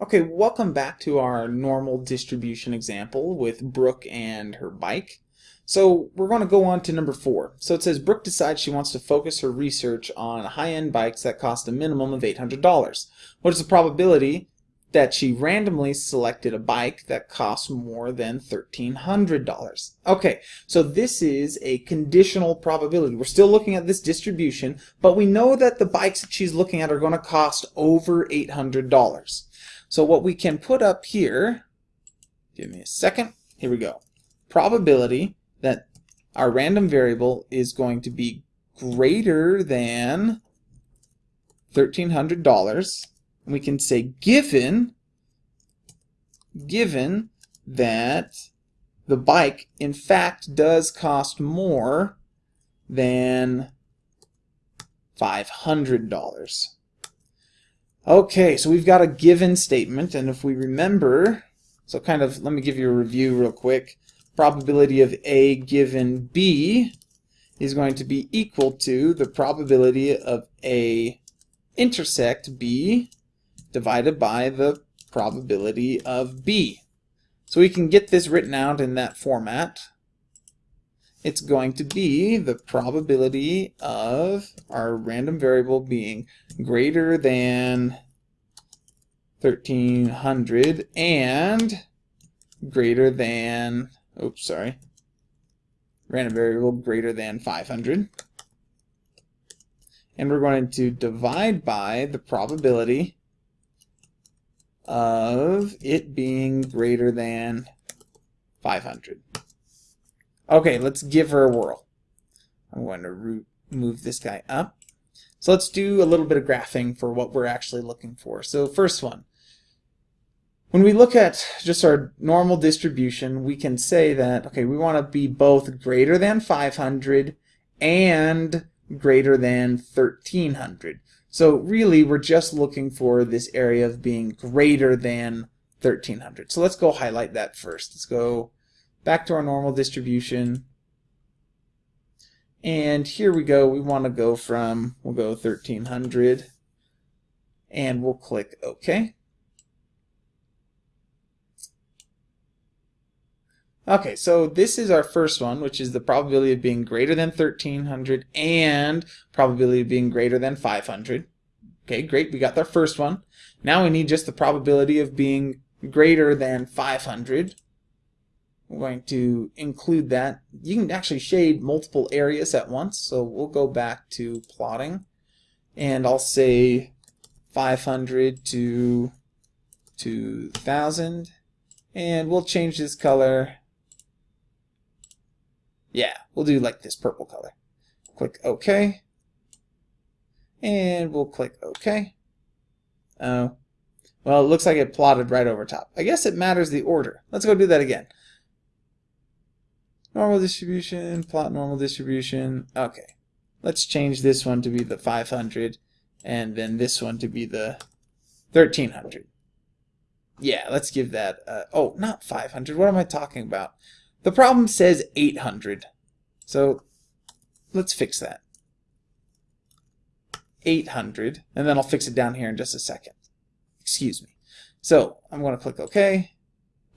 Okay, welcome back to our normal distribution example with Brooke and her bike. So we're going to go on to number four. So it says Brooke decides she wants to focus her research on high-end bikes that cost a minimum of $800. What is the probability that she randomly selected a bike that costs more than $1,300? Okay, so this is a conditional probability. We're still looking at this distribution, but we know that the bikes that she's looking at are going to cost over $800. So what we can put up here, give me a second, here we go. Probability that our random variable is going to be greater than $1,300. And we can say given, given that the bike in fact does cost more than $500. Okay, so we've got a given statement, and if we remember, so kind of, let me give you a review real quick. Probability of A given B is going to be equal to the probability of A intersect B divided by the probability of B. So we can get this written out in that format. It's going to be the probability of our random variable being greater than 1300 and greater than, oops, sorry, random variable greater than 500. And we're going to divide by the probability of it being greater than 500. Okay, let's give her a whirl. I'm going to move this guy up. So let's do a little bit of graphing for what we're actually looking for. So first one, when we look at just our normal distribution, we can say that, okay, we want to be both greater than 500 and greater than 1300. So really, we're just looking for this area of being greater than 1300. So let's go highlight that first. Let's go back to our normal distribution. And here we go. We want to go from, we'll go 1300 and we'll click OK. Okay, so this is our first one, which is the probability of being greater than 1300 and probability of being greater than 500. Okay, great, we got our first one. Now we need just the probability of being greater than 500. We're going to include that. You can actually shade multiple areas at once, so we'll go back to plotting. And I'll say 500 to 2000. And we'll change this color yeah, we'll do like this purple color. Click OK. And we'll click OK. Oh. Well, it looks like it plotted right over top. I guess it matters the order. Let's go do that again. Normal distribution, plot normal distribution. Okay. Let's change this one to be the 500 and then this one to be the 1300. Yeah, let's give that, uh, oh, not 500. What am I talking about? The problem says 800. So let's fix that. 800, and then I'll fix it down here in just a second. Excuse me. So I'm going to click OK,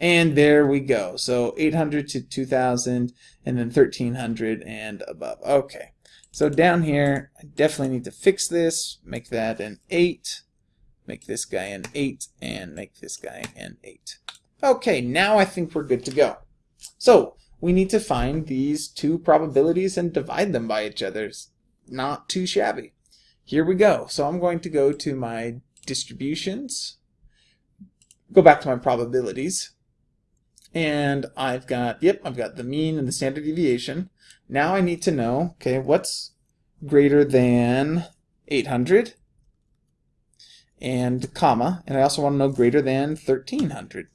and there we go. So 800 to 2000, and then 1300 and above. Okay. So down here, I definitely need to fix this, make that an 8, make this guy an 8, and make this guy an 8. Okay, now I think we're good to go. So we need to find these two probabilities and divide them by each other. not too shabby. Here we go. So I'm going to go to my distributions, go back to my probabilities, and I've got, yep, I've got the mean and the standard deviation. Now I need to know, okay, what's greater than 800 and comma, and I also want to know greater than 1300.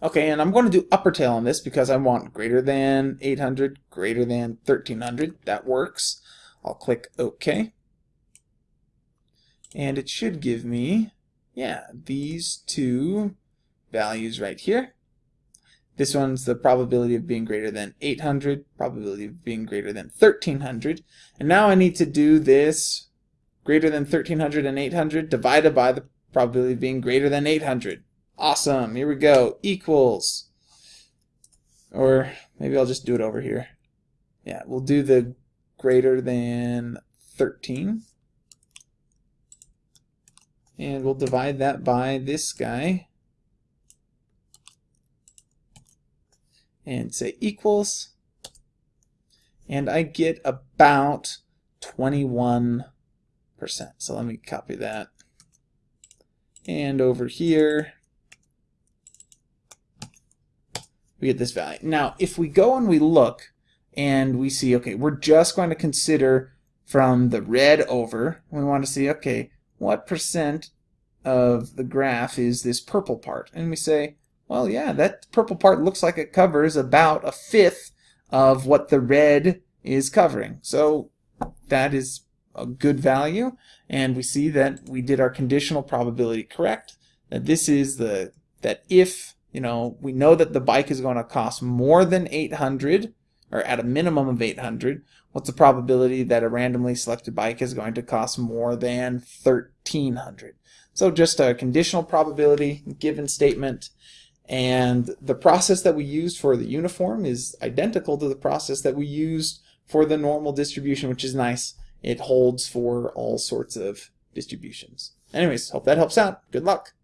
Okay, and I'm going to do upper tail on this because I want greater than 800, greater than 1300. That works. I'll click OK. And it should give me, yeah, these two values right here. This one's the probability of being greater than 800, probability of being greater than 1300. And now I need to do this greater than 1300 and 800 divided by the probability of being greater than 800. Awesome. Here we go. Equals. Or maybe I'll just do it over here. Yeah, we'll do the greater than 13. And we'll divide that by this guy. And say equals. And I get about 21%. So let me copy that. And over here, we get this value. Now, if we go and we look and we see, okay, we're just going to consider from the red over, we want to see, okay, what percent of the graph is this purple part? And we say, well, yeah, that purple part looks like it covers about a fifth of what the red is covering. So that is a good value. And we see that we did our conditional probability correct. That this is the, that if, you know, we know that the bike is going to cost more than 800 or at a minimum of 800, what's the probability that a randomly selected bike is going to cost more than 1300? So just a conditional probability given statement. And the process that we used for the uniform is identical to the process that we used for the normal distribution, which is nice. It holds for all sorts of distributions. Anyways, hope that helps out. Good luck.